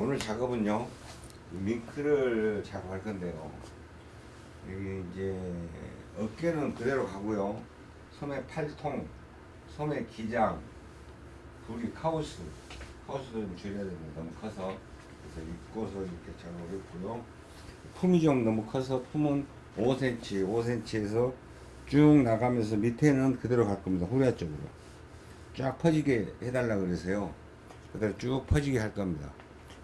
오늘 작업은요 밍크를 작업할 건데요. 여기 이제 어깨는 그대로 가고요. 소매 팔통 소매 기장 부리 카우스. 카우스도 좀 줄여야 됩니다. 너무 커서. 그래서 입고서 이렇게 작업을 했고요. 품이 좀 너무 커서 품은 5cm 5cm에서 쭉 나가면서 밑에는 그대로 갈 겁니다. 후리아 쪽으로. 쫙 퍼지게 해달라 그래서요. 그대로 쭉 퍼지게 할 겁니다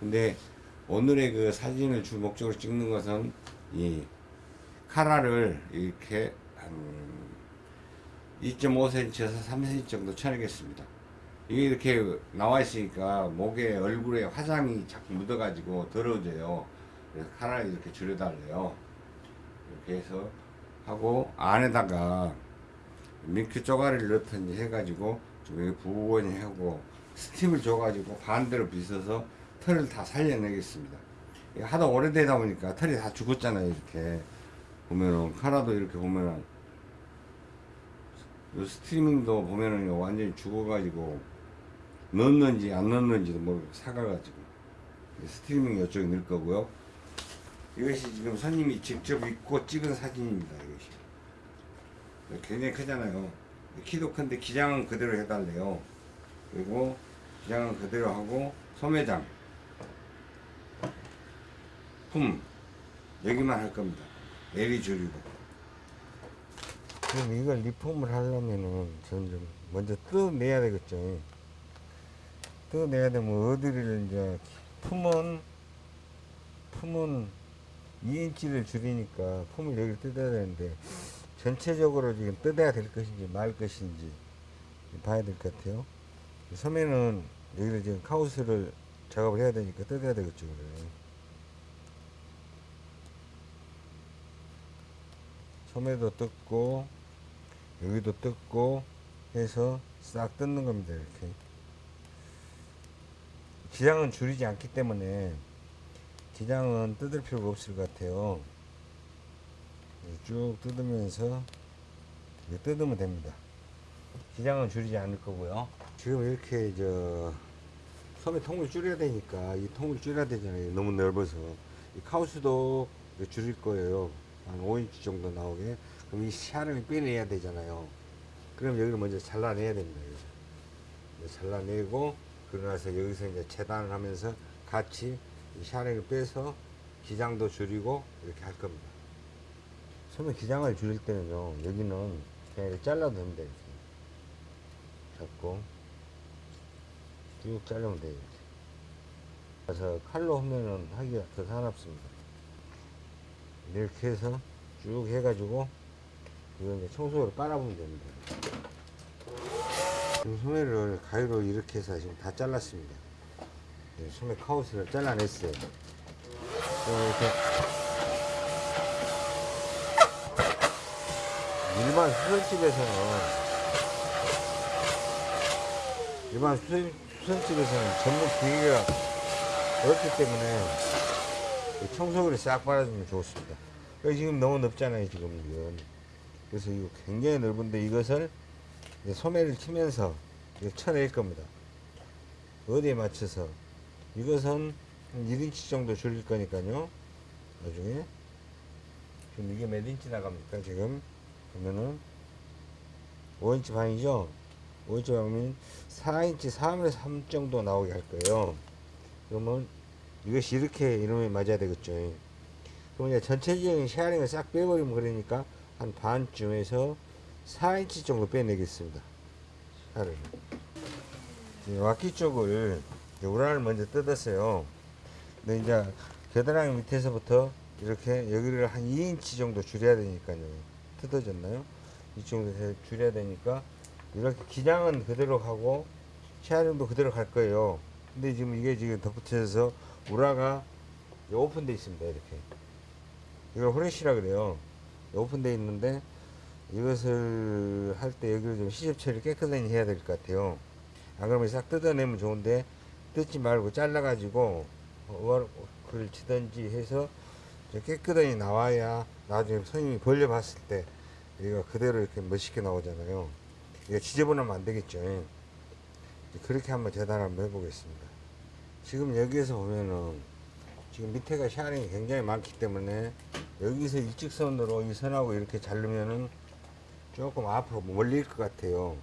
근데 오늘의 그 사진을 주 목적으로 찍는 것은 이 카라를 이렇게 한 2.5cm에서 3cm 정도 쳐내겠습니다. 이게 이렇게 나와 있으니까 목에 얼굴에 화장이 자꾸 묻어 가지고 더러워져요. 그래서 카라를 이렇게 줄여달래요. 이렇게 해서 하고 안에다가 민크 쪼가리를 넣든지 해가지고 좀 부근히 하고 스팀을 줘가지고 반대로 빗어서 털을 다 살려내겠습니다. 하도 오래되다 보니까 털이 다 죽었잖아요. 이렇게 보면은 카라도 이렇게 보면은 요 스트리밍도 보면은 완전히 죽어가지고 넣었는지 안 넣었는지도 모르고 사가가지고 스트리밍 이쪽에 넣을 거고요. 이것이 지금 손님이 직접 입고 찍은 사진입니다. 이것이 굉장히 크잖아요. 키도 큰데 기장은 그대로 해달래요. 그리고 기장은 그대로 하고 소매장 품 여기만 할 겁니다. 내리 줄이고. 그럼 이걸 리폼을 하려면은 좀 먼저 뜯어내야 되겠죠. 뜯어내야 되면 어디를 이제 품은 품은 2인치를 줄이니까 품을 여기 뜯어야 되는데 전체적으로 지금 뜯어야 될 것인지 말 것인지 봐야 될 것 같아요. 소매는 여기를 지금 카우스를 작업을 해야 되니까 뜯어야 되겠죠. 그래. 소매도 뜯고 여기도 뜯고 해서 싹 뜯는 겁니다 이렇게. 기장은 줄이지 않기 때문에 기장은 뜯을 필요가 없을 것 같아요. 쭉 뜯으면서 뜯으면 됩니다. 기장은 줄이지 않을 거고요. 지금 이렇게 저 소매 통을 줄여야 되니까 이 통을 줄여야 되잖아요. 너무 넓어서. 이 카우스도 줄일 거예요 한 5인치 정도 나오게 그럼 이 샤를 빼내야 되잖아요 그럼 여기를 먼저 잘라내야 됩니다 여기서. 잘라내고 그러고 나서 여기서 이제 재단을 하면서 같이 이 샤를 빼서 기장도 줄이고 이렇게 할 겁니다 처음에 기장을 줄일 때는요 여기는 그냥 이렇게 잘라도 됩니다 이렇게 잡고 쭉 자르면 돼요. 그래서 칼로 하면은 하기가 더 사납습니다 이렇게 해서 쭉 해가지고 이거 이제 청소기로 빨아보면 됩니다. 지금 소매를 가위로 이렇게 해서 지금 다 잘랐습니다. 네, 소매 카우스를 잘라냈어요. 이렇게 일반 수선집에서는 일반 수선, 수선집에서는 전문 기계가 어렵기 때문에 청소기를 싹 빨아주면 좋습니다. 지금 너무 넓잖아요, 지금 이건. 그래서 이거 굉장히 넓은데 이것을 소매를 치면서 쳐낼 겁니다. 어디에 맞춰서 이것은 1인치 정도 줄일 거니까요. 나중에 지금 이게 몇 인치 나갑니까? 지금 보면은 5인치 반이죠. 5인치 반이면 4인치 3에서 3 정도 나오게 할 거예요. 그러면 이것이 이렇게 이름이 맞아야 되겠죠. 그럼 이제 전체적인 셔링을 싹 빼버리면 그러니까 한 반쯤에서 4인치 정도 빼내겠습니다. 샤링을. わき 쪽을 うら를 먼저 뜯었어요. 근데 이제 겨드랑이 밑에서부터 이렇게 여기를 한 2인치 정도 줄여야 되니까요. 뜯어졌나요? 이 정도 줄여야 되니까 이렇게 기장은 그대로 가고 셔링도 그대로 갈 거예요. 근데 지금 이게 지금 덧붙여져서 うら가 오픈되어 있습니다. 이렇게. 이걸 フラシ라 그래요. 오픈되어 있는데 이것을 할 때 여기를 좀 시접 처리 깨끗하게 해야 될 것 같아요. 안 그러면 싹 뜯어내면 좋은데 뜯지 말고 잘라 가지고 오바로크를 치든지 해서 깨끗하게 나와야 나중에 손님이 벌려 봤을 때 이거 그대로 이렇게 멋있게 나오잖아요. 이거 지저분하면 안 되겠죠. 그렇게 한번 재단 한번 해보겠습니다. 지금 여기에서 보면은 지금 밑에가 샤링이 굉장히 많기 때문에 여기서 일직선으로 이 선하고 이렇게 자르면은 조금 앞으로 몰릴 것 같아요.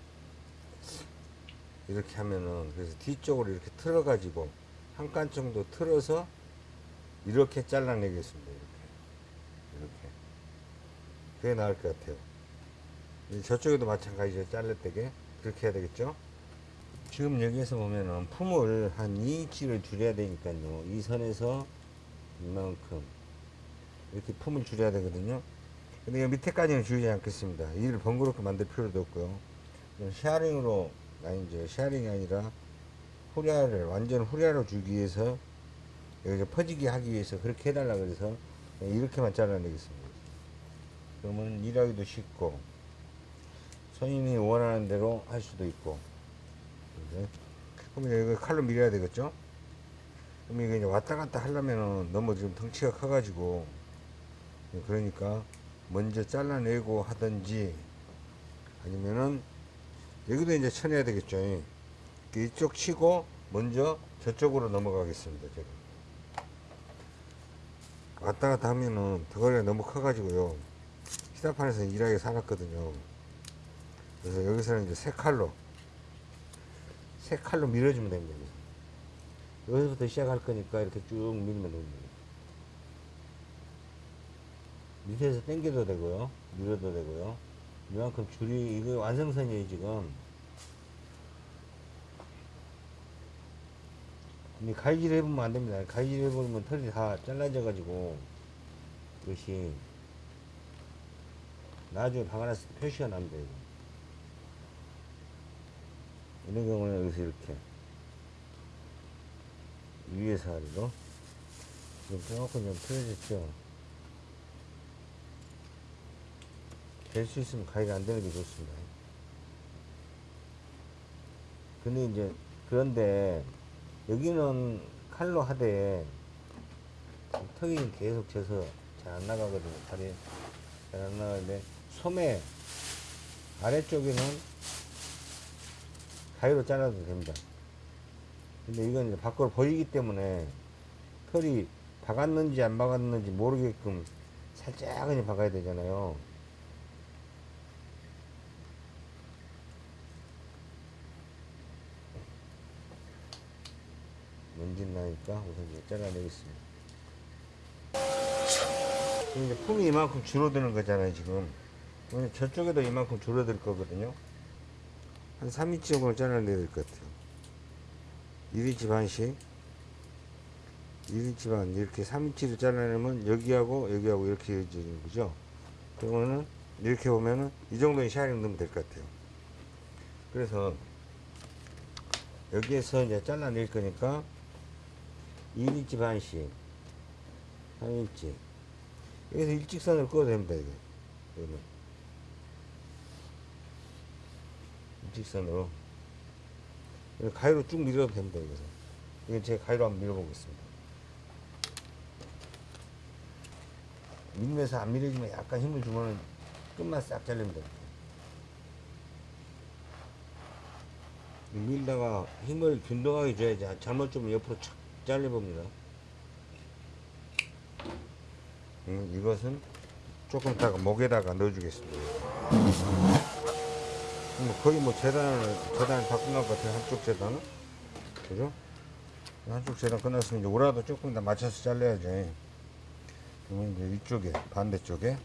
이렇게 하면은 그래서 뒤쪽으로 이렇게 틀어 가지고 한 칸 정도 틀어서 이렇게 잘라내겠습니다. 이렇게 이렇게 그게 나을 것 같아요. 저쪽에도 마찬가지로 잘랐대게 그렇게 해야 되겠죠? 지금 여기에서 보면은 품을 한 2인치를 줄여야 되니까요. 이 선에서 이만큼 이렇게 품을 줄여야 되거든요. 근데 이 밑에까지는 줄이지 않겠습니다. 이를 번거롭게 만들 필요도 없고요. 그냥 셔링으로 아니죠. 셔링이 아니라 플레어를 완전 플레어로 주기 위해서 여기서 퍼지게 하기 위해서 그렇게 해달라 그래서 이렇게만 잘라내겠습니다. 그러면 일하기도 쉽고 손님이 원하는 대로 할 수도 있고 네. 그러면 이거 칼로 밀어야 되겠죠? 그럼 이게 이제 왔다 갔다 하려면은 너무 지금 덩치가 커가지고 그러니까 먼저 잘라내고 하든지 아니면은 여기도 이제 쳐내야 되겠죠. 이쪽 치고 먼저 저쪽으로 넘어가겠습니다. 제가 왔다 갔다 하면은 덩어리가 너무 커가지고요. 시사판에서 일하기 살았거든요. 그래서 여기서는 이제 세 칼로 세 칼로 밀어주면 됩니다. 여기서. 여기서부터 시작할 거니까 이렇게 쭉 밀면 됩니다. 밑에서 당겨도 되고요. 밀어도 되고요. 이만큼 줄이, 이거 완성선이에요, 지금. 근데 가위질 해보면 안 됩니다. 가위질 해보면 털이 다 잘라져가지고, 이것이, 나중에 박아놨을 때 표시가 납니다, 이거. 이런 경우는 여기서 이렇게 위에서 아래로 지금 조금 좀 틀어졌죠? 될 수 있으면 가위가 안 되는 게 좋습니다. 근데 이제 그런데 여기는 칼로 하되 턱이 계속 져서 잘 안 나가거든요. 다리 잘 안 나가는데 소매 아래쪽에는 가위로 잘라도 됩니다. 근데 이건 이제 밖으로 보이기 때문에 털이 박았는지 안 박았는지 모르게끔 살짝 그냥 박아야 되잖아요. 먼지 나니까 우선 이제 잘라내겠습니다. 지금 이제 품이 이만큼 줄어드는 거잖아요, 지금. 저쪽에도 이만큼 줄어들 거거든요. 한 3인치 정도 잘라내야 될 것 같아요. 1인치 반씩. 1인치 반. 이렇게 3인치를 잘라내면 여기하고 여기하고 이렇게 이어지는 거죠. 그러면은 이렇게 보면은 이 정도의 셔링 넣으면 될 것 같아요. 그래서 여기에서 이제 잘라낼 거니까 1인치 반씩. 3인치. 여기서 일직선을 꺼도 됩니다, 이게. 그러면. 일직선으로. 가위로 쭉 밀어도 됩니다 여기서. 이건 제가 가위로 한번 밀어보겠습니다. 밀면서 안 밀어지면 약간 힘을 주면은 끝만 싹 잘립니다. 밀다가 힘을 균등하게 줘야지 잘못 주면 옆으로 착 잘려봅니다. 음, 이것은 조금 이따가 목에다가 넣어주겠습니다 뭐 거의 뭐 재단을 재단을 다 끝날 것 같아요 한쪽 재단은. 그죠? 한쪽 재단 끝났으면 이제 오라도 조금 더 맞춰서 잘라야지. 그러면 이제 이쪽에 반대쪽에.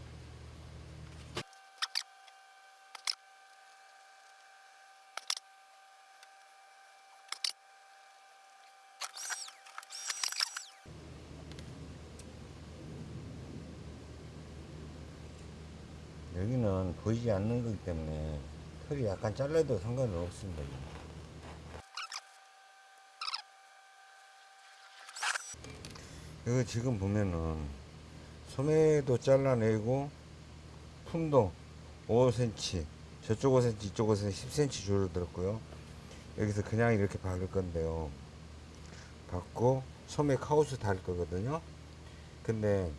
여기는 보이지 않는 거기 때문에 털이 약간 잘라도 상관은 없습니다. 이거 지금 보면은 소매도 잘라내고 품도 5cm 저쪽 5cm 이쪽 5cm 10cm 줄어들었고요. 여기서 그냥 이렇게 박을 건데요. 박고 소매 카우스 달 거거든요. 근데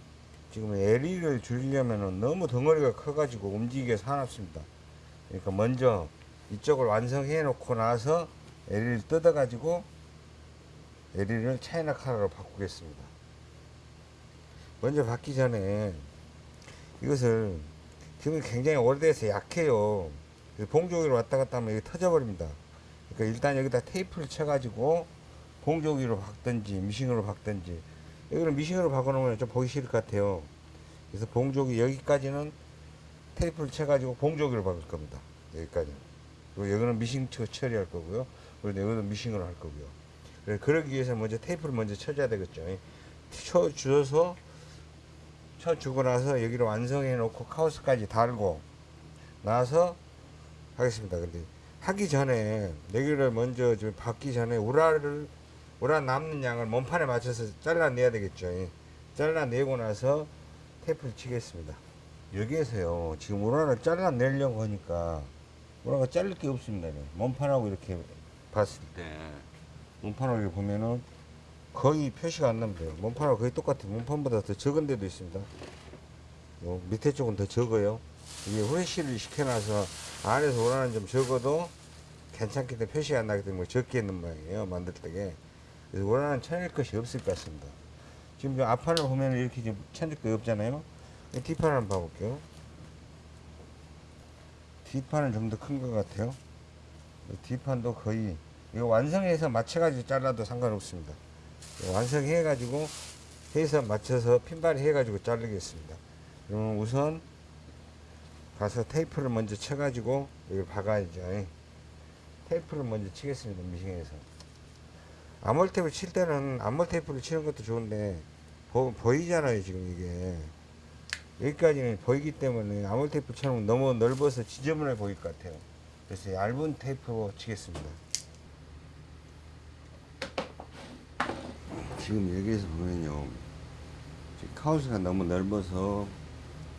지금 LE를 줄이려면 너무 덩어리가 커가지고 움직이기가 사납습니다 그러니까 먼저 이쪽을 완성해 놓고 나서 LE를 뜯어 가지고 LED를 차이나 카라로 바꾸겠습니다. 먼저 받기 전에 이것을 지금 굉장히 오래돼서 약해요. 봉조기로 왔다 갔다 하면 이게 터져버립니다. 그러니까 일단 여기다 테이프를 쳐가지고 봉조기로 박든지 미싱으로 박든지 여기는 미싱으로 박아놓으면 좀 보기 싫을 것 같아요. 그래서 봉조기 여기까지는 테이프를 쳐가지고 봉조기로 박을 겁니다. 여기까지. 그리고 여기는 미싱 쳐 처리할 거고요. 그리고 여기는 미싱으로 할 거고요. 그래서 그러기 위해서 먼저 테이프를 먼저 쳐줘야 되겠죠. 쳐 주어서 쳐 주고 나서 여기를 완성해 놓고 카우스까지 달고 나서 하겠습니다. 근데 하기 전에 여기를 먼저 좀 받기 전에 우라를 우라 남는 양을 몸판에 맞춰서 잘라내야 되겠죠. 예. 잘라내고 나서 테이프를 치겠습니다. 여기에서요 지금 우라를 잘라내려고 하니까 우라가 자를 게 없습니다. 네. 몸판하고 이렇게 봤을 때 몸판을 이렇게 보면은 거의 표시가 안 납니다. 몸판하고 거의 똑같아요. 몸판보다 더 적은 데도 있습니다. 요 밑에 쪽은 더 적어요. 이게 후레쉬를 시켜놔서 안에서 원하는 좀 적어도 괜찮기 때문에 표시가 안 나기 때문에 적게 있는 모양이에요. 만들 때게. 그래서 원하는 천일 것이 없을 것 같습니다. 지금 저 앞판을 보면 이렇게 좀 천일 거 없잖아요. 이 뒷판을 한번 봐볼게요. 뒷판은 좀 더 큰 것 같아요. 이 뒷판도 거의 이거 완성해서 맞춰가지고 잘라도 상관없습니다. 완성해가지고 해서 맞춰서 핀발이 해가지고 자르겠습니다. 그러면 우선 가서 테이프를 먼저 쳐가지고 여기 박아야죠. 테이프를 먼저 치겠습니다. 미싱에서. 암홀 테이프 칠 때는 암홀 테이프를 치는 것도 좋은데 보, 보이잖아요. 지금 이게 여기까지는 보이기 때문에 암홀 테이프 쳐놓으면 너무 넓어서 지저분해 보일 것 같아요. 그래서 얇은 테이프로 치겠습니다. 지금 여기에서 보면요. 카우스가 너무 넓어서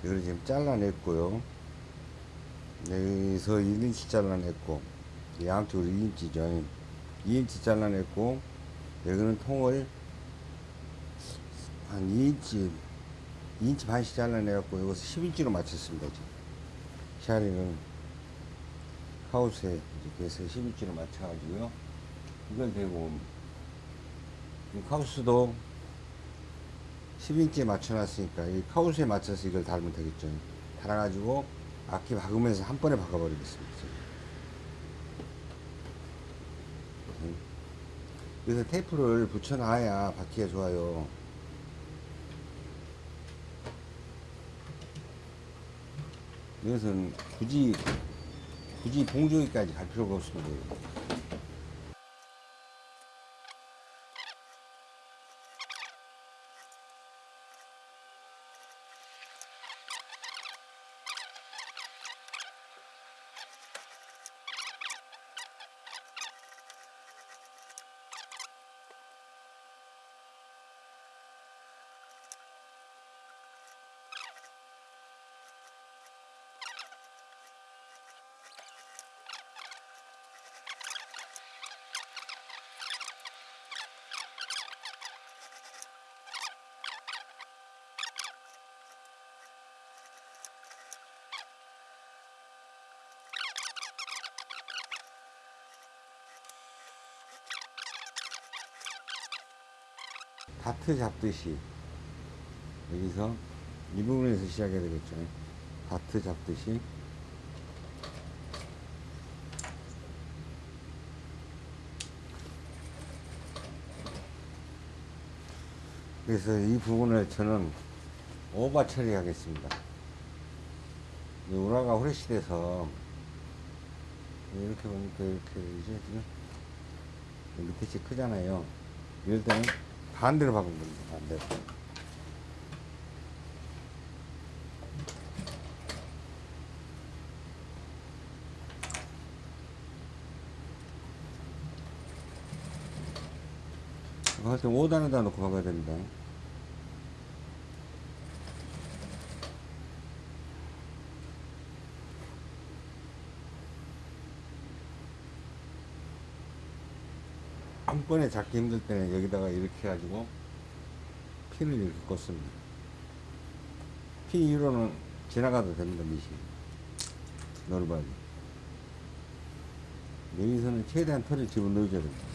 이걸 지금 잘라냈고요. 여기서 1인치 잘라냈고 양쪽으로 2인치죠. 2인치 잘라냈고 여기는 통을 한 2인치 2인치 반씩 잘라내갖고 여기서 10인치로 맞췄습니다. 지금 샤링은 카우스에 이렇게 해서 10인치로 맞춰가지고요. 이걸 대고 이 카우스도 10인치에 맞춰놨으니까 이 카우스에 맞춰서 이걸 달면 되겠죠. 달아가지고 악기 박으면서 한 번에 박아버리겠습니다. 음. 그래서 테이프를 붙여놔야 박기가 좋아요. 이것은 굳이 굳이 봉조기까지 갈 필요가 없습니다. 다트 잡듯이 여기서 이 부분에서 시작해야 되겠죠. 다트 잡듯이 그래서 이 부분을 저는 오버 처리하겠습니다. 이 우라가 후레쉬 돼서 이렇게 보니까 이렇게 이제 지금 밑에 치 크잖아요. 이럴 때는 반대로 박으면 됩니다. 반대로. 이거 할때 5단에다 놓고 박아야 됩니다. 한 번에 잡기 힘들 때는 여기다가 이렇게 해가지고 핀을 이렇게 꽂습니다. 핀 위로는 지나가도 됩니다, 미시. 넓어야지. 여기서는 최대한 털을 집어넣어줘야 됩니다.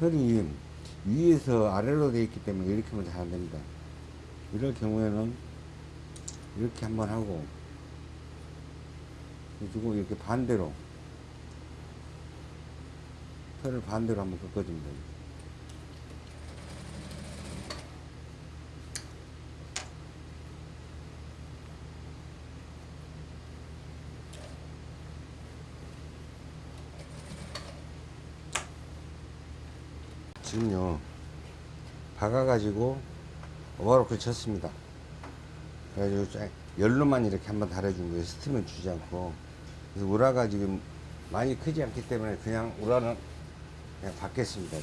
털이 위에서 아래로 되어 있기 때문에 이렇게 하면 잘안 됩니다. 이럴 경우에는 이렇게 한번 하고 그리고 이렇게 반대로 털을 반대로 한번 꺾어줍니다. 지금요 박아가지고 오버로크를 쳤습니다. 그래가지고 쫙 열로만 이렇게 한번 달아준 거예요. 스팀을 주지 않고. 그래서 우라가 지금 많이 크지 않기 때문에 그냥 우라는 그냥 받겠습니다.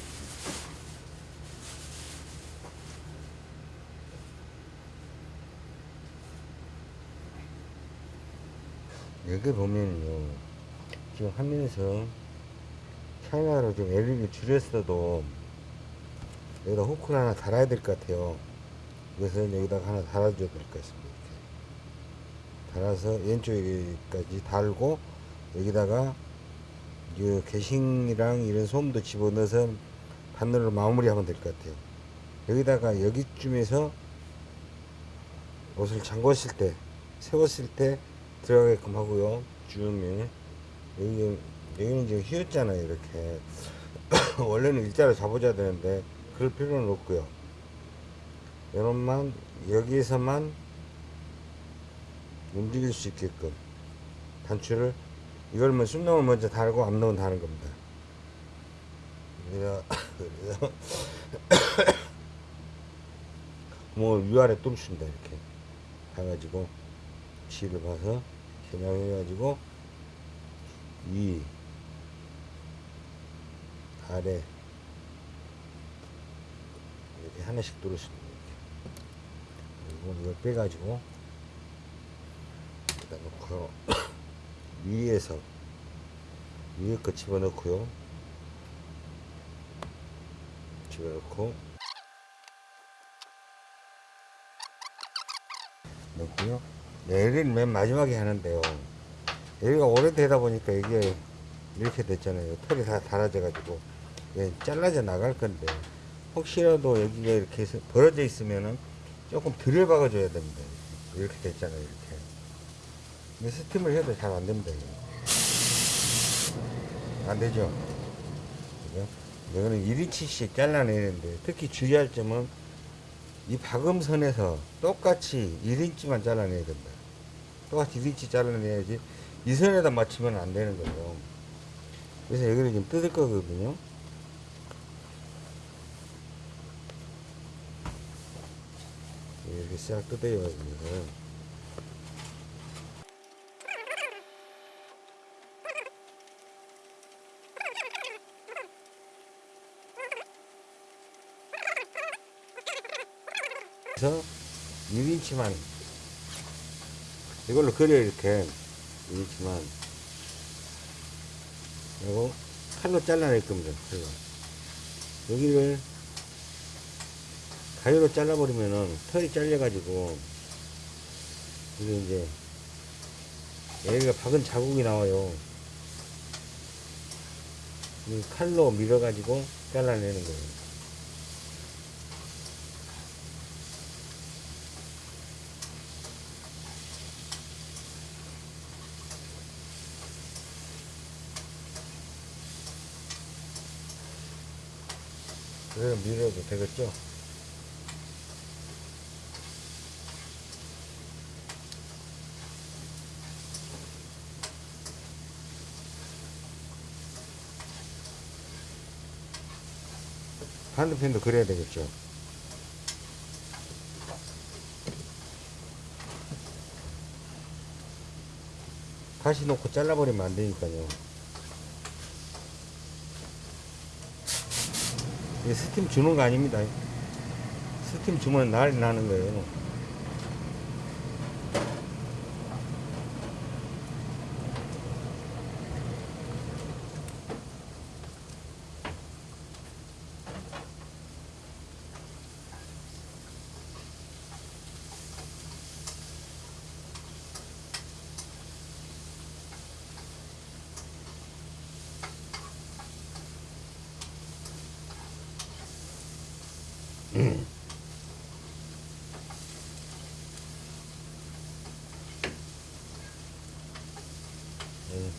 여기 보면요. 지금 화면에서 차이나로 좀 LED를 줄였어도 여기다 후크를 하나 달아야 될 것 같아요. 그래서 여기다가 하나 달아줘야 될 것 같습니다 이렇게. 달아서 왼쪽까지 달고 여기다가 이 게싱이랑 이런 솜도 집어넣어서 바늘로 마무리하면 될 것 같아요. 여기다가 여기쯤에서 옷을 잠궜을 때 세웠을 때 들어가게끔 하고요. 줌에. 여기 여기는 지금 휘었잖아요 이렇게. 원래는 일자로 잡아줘야 되는데 그럴 필요는 없고요. 이런만 여기에서만 움직일 수 있게끔 단추를 이걸 뭐 숨놈을 먼저 달고 앞놈은 다는 겁니다. 그래서 구멍을 위아래 뚫습니다 이렇게. 해가지고 지를 봐서 겨냥해가지고 위 아래 하나씩 뚫었습니다 이렇게. 그리고 이걸 빼가지고 여기다 놓고 위에서 위에 거 집어넣고요. 집어넣고 넣고요. 내일은 맨 마지막에 하는데요. 여기가 오래되다 보니까 이게 이렇게 됐잖아요. 털이 다 달아져 가지고. 예, 잘라져 나갈 건데 혹시라도 여기가 이렇게 벌어져 있으면은 조금 덜 박아줘야 됩니다. 이렇게 됐잖아요 이렇게. 스팀을 해도 잘 안 됩니다 이거. 안 되죠? 그죠? 이거는 1인치씩 잘라내는데 특히 주의할 점은 이 박음선에서 똑같이 1인치만 잘라내야 된다. 똑같이 1인치 잘라내야지 이 선에다 맞추면 안 되는 거죠. 그래서 여기를 지금 뜯을 거거든요 이렇게 싹 뜯어요 이거 그래서 1인치만 이걸로 그려 이렇게. 1인치만. 그리고 칼로 잘라낼 겁니다. 칼로 여기를 가위로 잘라버리면은 털이 잘려가지고 이게 이제 여기가 박은 자국이 나와요 이 칼로 밀어가지고 잘라내는 거예요 그래서 밀어도 되겠죠? 반대편도 그래야 되겠죠? 다시 놓고 잘라버리면 안 되니까요. 이게 스팀 주는 거 아닙니다. 스팀 주면 난리 나는 거예요.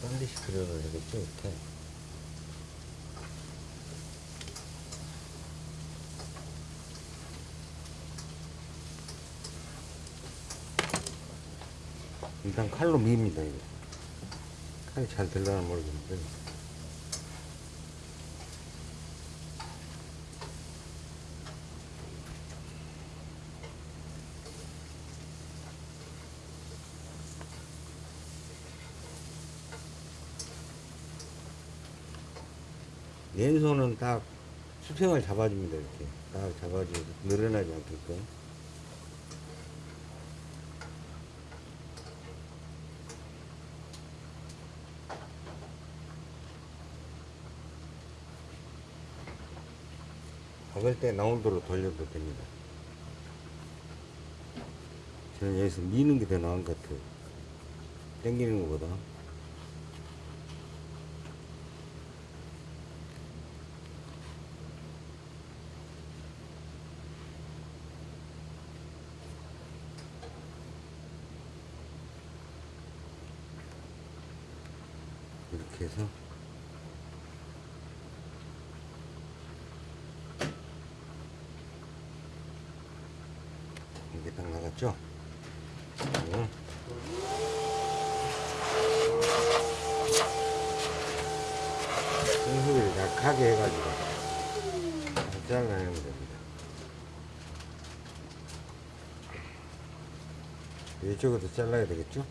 반드시 그려야 되겠죠 이렇게? 일단 칼로 밉니다 이거. 칼이 잘 들려나 모르겠는데 왼손은 딱 수평을 잡아줍니다 이렇게. 딱 잡아주고 늘어나지 않게끔. 박을 때 나온도로 돌려도 됩니다. 저는 여기서 미는 게 더 나은 것 같아요. 당기는 것보다 이렇게 해서 이게 딱 나갔죠? 네. 순수를 약하게 해가지고 잘 잘라내면 됩니다. 이쪽으로 잘라야 되겠죠?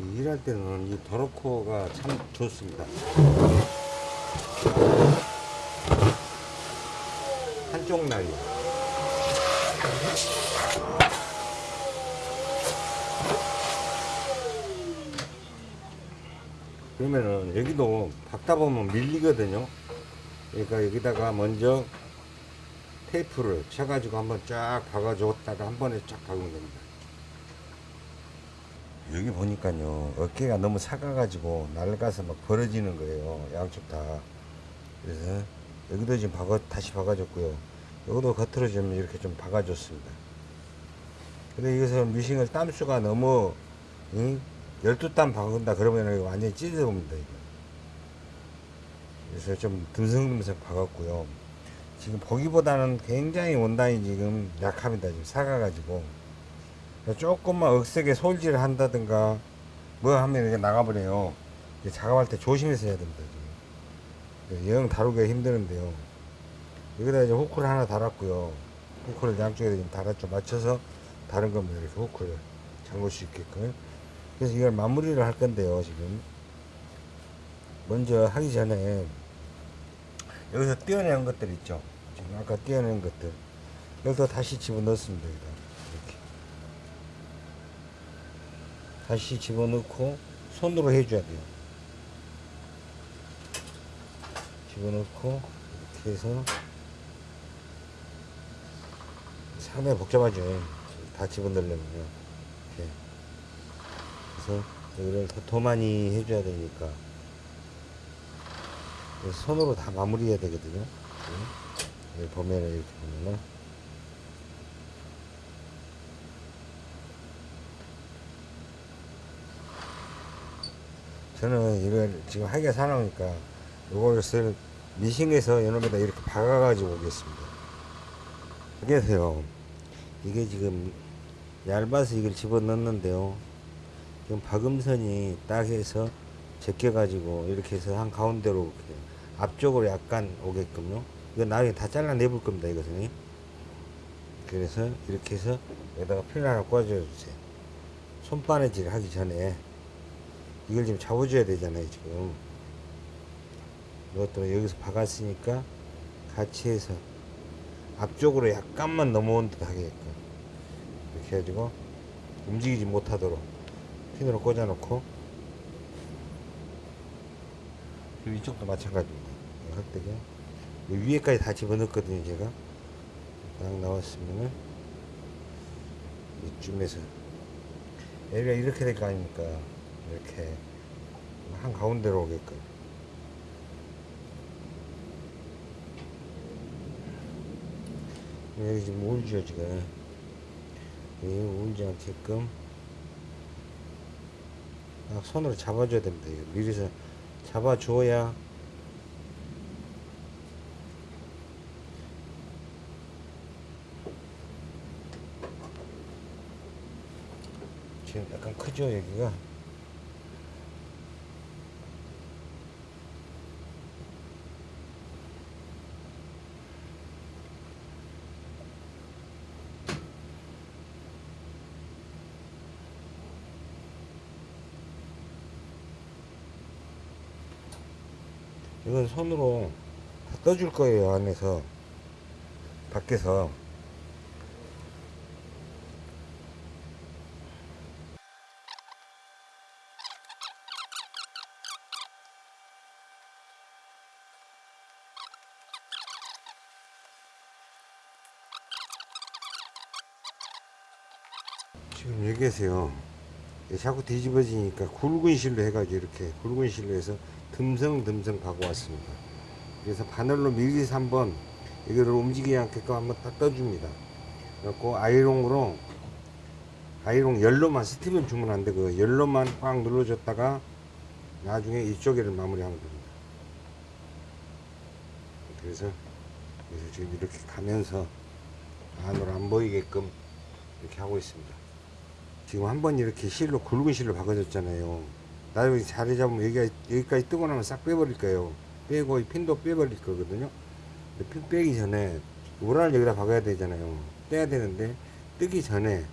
이 일할 때는 이 도로코가 참 좋습니다. 한쪽 날이. 그러면은 여기도 박다 보면 밀리거든요. 그러니까 여기다가 먼저 테이프를 쳐가지고 한번 쫙 박아줬다가 한 번에 쫙 박으면 됩니다. 여기 보니까요 어깨가 너무 작아가지고 낡아서 막 벌어지는 거예요 양쪽 다. 그래서 여기도 지금 박아 다시 박아줬고요. 여기도 겉으로 좀 이렇게 좀 박아줬습니다. 근데 여기서 미싱을 땀수가 너무 응? 12땀 박은다 그러면 완전히 찢어집니다 이거. 그래서 좀 듬성듬성 박았고요. 지금 보기보다는 굉장히 원단이 지금 약합니다 지금 사가가지고 조금만 억세게 솔질을 한다든가 뭐 하면 이게 나가버려요. 작업할 때 조심해서 해야 됩니다. 지금. 영 다루기가 힘드는데요. 여기다 이제 후크를 하나 달았고요. 후크를 양쪽에 좀 달았죠. 맞춰서 다른 겁니다. 이렇게 후크를 잠글 수 있게끔. 그래서 이걸 마무리를 할 건데요. 지금 먼저 하기 전에 여기서 떼어낸 것들 있죠. 지금 아까 떼어낸 것들 여기서 다시 집어넣습니다. 여기다. 이렇게. 다시 집어넣고 손으로 해줘야 돼요. 집어넣고 이렇게 해서 상당히 복잡하죠. 다 집어넣으려면요. 이렇게. 그래서 여기를 더, 더 많이 해줘야 되니까 손으로 다 마무리해야 되거든요. 여기 보면은 이렇게 보면은 저는 이걸 지금 하게 사놓으니까 요것을 미싱에서 이놈에다 이렇게 박아가지고 오겠습니다. 그래서요, 이게 지금 얇아서 이걸 집어넣는데요. 지금 박음선이 딱 해서 제껴가지고 이렇게 해서 한 가운데로 이렇게 앞쪽으로 약간 오게끔요. 이거 나중에 다 잘라내볼 겁니다, 이것은. 그래서 이렇게 해서 여기다가 필 하나 꽂아줘 주세요. 손바느질 하기 전에 이걸 지금 잡아줘야 되잖아요, 지금. 이것도 여기서 박았으니까 같이 해서 앞쪽으로 약간만 넘어온 듯 하게끔. 이렇게 해가지고 움직이지 못하도록 핀으로 꽂아 놓고. 그리고 이쪽도 마찬가지입니다. 흑대기 위에까지 다 집어넣었거든요 제가. 딱 나왔으면은 이쯤에서. 여기가 이렇게 될 거 아닙니까 이렇게 한 가운데로 오게끔. 여기 지금 울죠 지금. 여기 울지 않게끔 딱 손으로 잡아줘야 됩니다. 미리서 잡아줘야 지금 약간 크죠 여기가 이건 손으로 다 떠줄 거예요 안에서. 밖에서. 지금 여기에서요 자꾸 뒤집어지니까 굵은 실로 해가지고 이렇게 굵은 실로 해서 듬성듬성 가고 왔습니다. 그래서 바늘로 밀리서 한번 이거를 움직이지 않게끔 한번 딱 떠줍니다. 그래갖고 아이롱으로 아이롱 열로만 스팀을 주면 안 되고 열로만 꽉 눌러줬다가 나중에 이쪽에를 마무리하면 됩니다. 그래서 그래서 지금 이렇게 가면서 안으로 안 보이게끔 이렇게 하고 있습니다 지금 한 번 이렇게 실로 굵은 실로 박아줬잖아요. 나중에 자리 잡으면 여기가, 여기까지 뜨고 나면 싹 빼버릴 거예요. 빼고 이 핀도 빼버릴 거거든요. 핀 빼기 전에 우라를 여기다 박아야 되잖아요. 떼야 되는데 뜨기 전에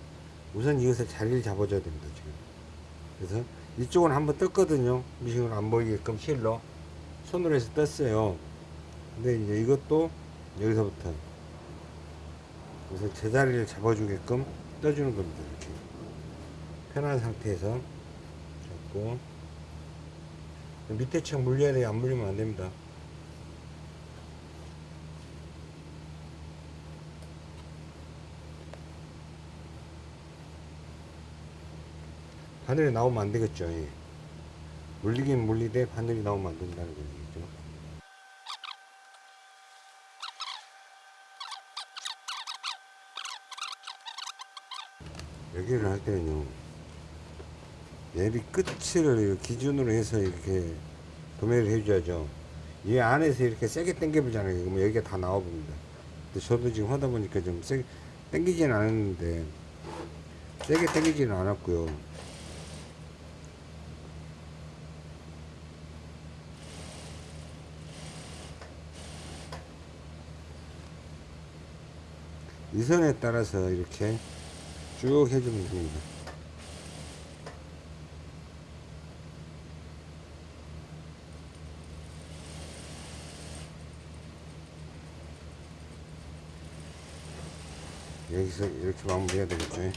우선 이것을 자리를 잡아줘야 됩니다. 지금. 그래서 이쪽은 한번 떴거든요. 미싱으로 안 보이게끔 실로 손으로 해서 떴어요. 근데 이제 이것도 여기서부터 그래서 제자리를 잡아주게끔 떠주는 겁니다. 이렇게. 편한 상태에서 잡고 밑에 층 물려야 돼요. 안 물리면 안 됩니다. 바늘이 나오면 안 되겠죠. 예. 물리긴 물리되 바늘이 나오면 안 된다는 얘기죠. 여기를 할 때는요 얘를 끝을 기준으로 해서 이렇게 도매를 해줘야죠. 이 안에서 이렇게 세게 당겨 보잖아요. 그러면 여기가 다 나와 봅니다. 근데 저도 지금 하다 보니까 좀 세게 당기지는 않았는데 세게 당기지는 않았고요. 이 선에 따라서 이렇게 쭉 해주면 됩니다. 여기서 이렇게 마무리해야 되겠죠.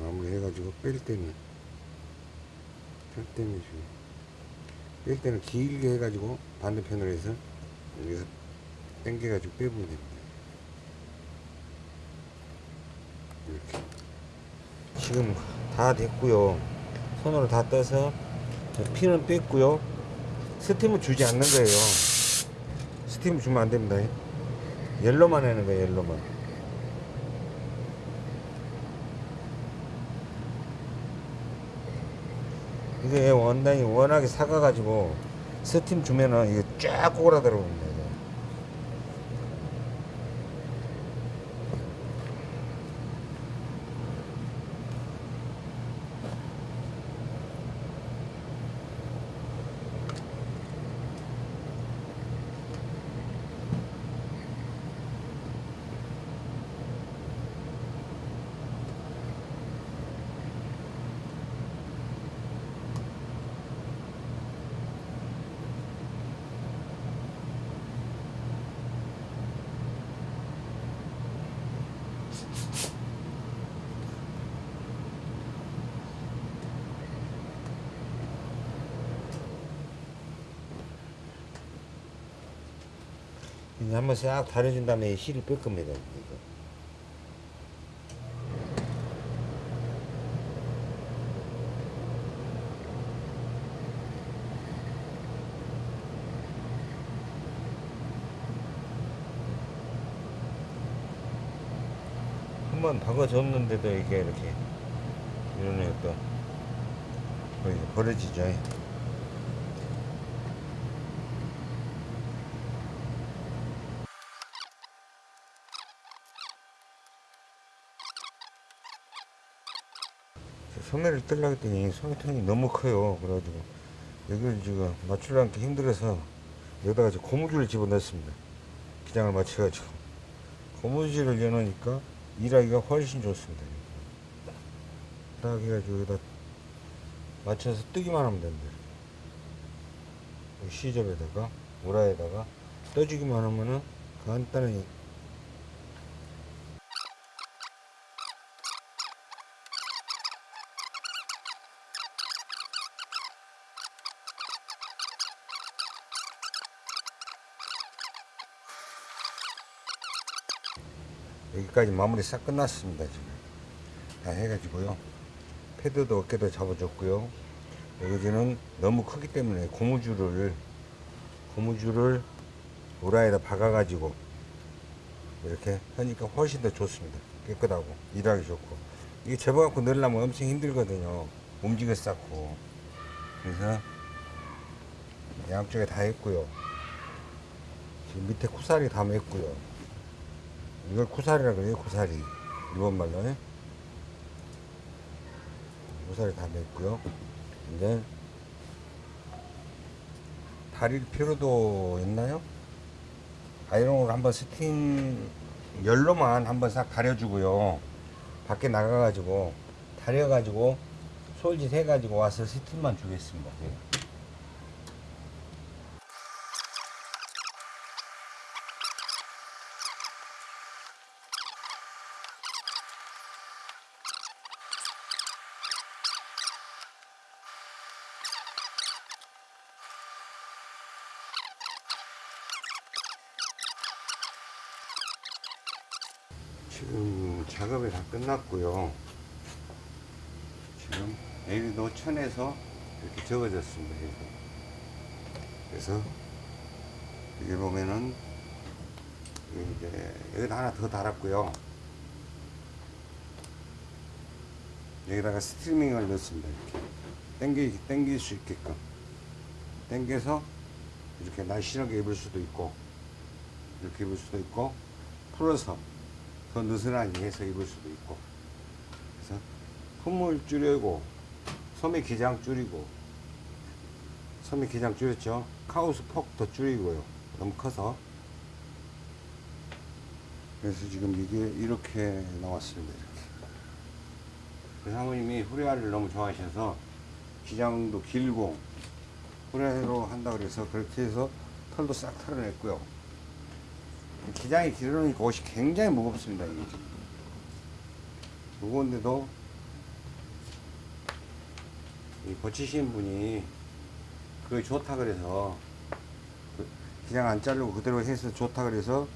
마무리 해가지고 뺄 때는 뺄 때는 뺄 때는 길게 해가지고 반대편으로 해서 여기서 당겨가지고 빼보면 됩니다. 이렇게 지금 다 됐고요. 손으로 다 떠서 피는 뺐고요. 스팀을 주지 않는 거예요. 스팀을 주면 안 됩니다. 옐로만 하는 거예요, 옐로만. 이게 원단이 워낙에 사가가지고 스팀 주면은 이게 쫙 꼬그라들어옵니다. 한번 싹 다려준 다음에 실을 뺄 겁니다. 이거. 한번 박아줬는데도 이게 이렇게 애또 거의 버려지죠. 소매를 뜰라 했더니 소매통이 너무 커요. 그래가지고 여기를 지금 맞추려니까 힘들어서 여기다가 고무줄을 집어넣습니다. 기장을 맞춰가지고 고무줄을 여놓으니까 일하기가 훨씬 좋습니다. 딱 해가지고 여기다 맞춰서 뜨기만 하면 됩니다. 시접에다가 우라에다가 떠주기만 하면은 간단히 여기까지 마무리 싹 끝났습니다 지금. 다 해가지고요. 패드도 어깨도 잡아줬고요. 여기는 너무 크기 때문에 고무줄을 고무줄을 우라에다 박아 가지고 이렇게 하니까 훨씬 더 좋습니다. 깨끗하고 일하기 좋고. 이게 접어갖고 넣으려면 엄청 힘들거든요. 움직여 쌓고. 그래서 양쪽에 다 했고요. 지금 밑에 쿠사리 다 맸고요 이걸 쿠사리라 그래요 쿠사리 일본 말로. 예? 쿠사리 다 맸고요. 이제 다릴 필요도 있나요? 아이롱으로 한번 스팀 열로만 한번 싹 다려주고요. 밖에 나가가지고 다려가지고 솔짓 해가지고 와서 스팀만 주겠습니다 예. 지금 끝났고요. 지금 여기도 천에서 이렇게 적어졌습니다. 그래서 여기 보면은 이제 여기다 하나 더 달았고요. 여기다가 스트리밍을 넣습니다. 이렇게 당기 당길 수 있게끔 당겨서 이렇게 날씬하게 입을 수도 있고 이렇게 입을 수도 있고 풀어서 더 느슨하게 해서 입을 수도 있고. 그래서 품을 줄이고 소매 기장 줄이고. 소매 기장 줄였죠? 카우스 폭더 줄이고요. 너무 커서. 그래서 지금 이게 이렇게 나왔습니다 이렇게. 그 사모님이 후레아를 너무 좋아하셔서 기장도 길고 후레아로 한다 그래서 그렇게 해서 털도 싹 털어냈고요 기장이 길어놓으니까 옷이 굉장히 무겁습니다. 이게. 무거운데도 이 고치신 분이 그게 좋다 그래서 그 기장 안 자르고 그대로 해서 좋다 그래서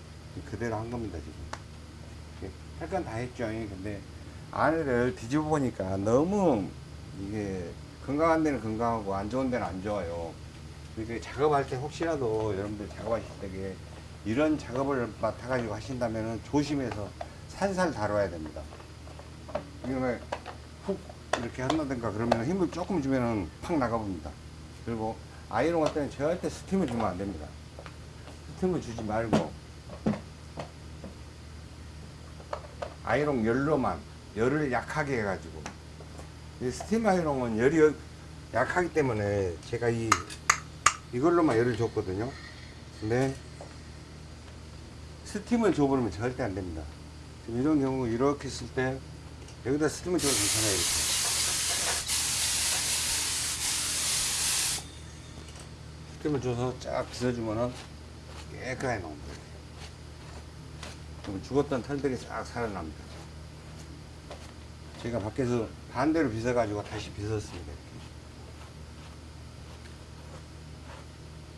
그대로 한 겁니다 지금. 할 건 다 했죠. 근데 안을 뒤집어 보니까 너무 이게 건강한 데는 건강하고 안 좋은 데는 안 좋아요. 그러니까 작업할 때 혹시라도 여러분들 작업하실 때 이런 작업을 맡아가지고 하신다면 조심해서 살살 다뤄야 됩니다. 이거는 훅 이렇게 한다든가 그러면 힘을 조금 주면은 팍 나가봅니다. 그리고 아이롱 할 때는 절대 스팀을 주면 안 됩니다. 스팀을 주지 말고 아이롱 열로만 열을 약하게 해가지고 이 스팀 아이롱은 열이 여- 약하기 때문에 제가 이 이걸로만 열을 줬거든요. 근데 스팀을 줘버리면 절대 안 됩니다. 지금 이런 경우 이렇게 쓸 때 여기다 스팀을 줘도 괜찮아요. 이렇게. 스팀을 줘서 쫙 빗어주면은 깨끗하게 나옵니다. 그럼 죽었던 털들이 싹 살아납니다. 제가 밖에서 반대로 빗어가지고 다시 빗었습니다. 이렇게.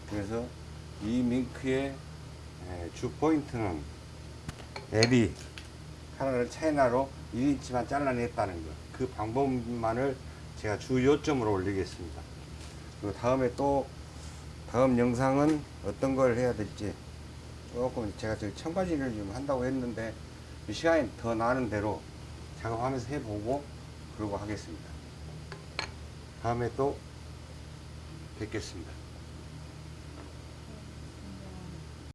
그래서 이 밍크의 예, 주 포인트는 앱이 하나를 차이나로 1인치만 잘라냈다는 것. 그 방법만을 제가 주 요점으로 올리겠습니다. 그리고 다음에 또 다음 영상은 어떤 걸 해야 될지 조금 제가 저기 청바지를 좀 한다고 했는데 이 시간이 더 나는 대로 작업하면서 해보고 그러고 하겠습니다. 다음에 또 뵙겠습니다.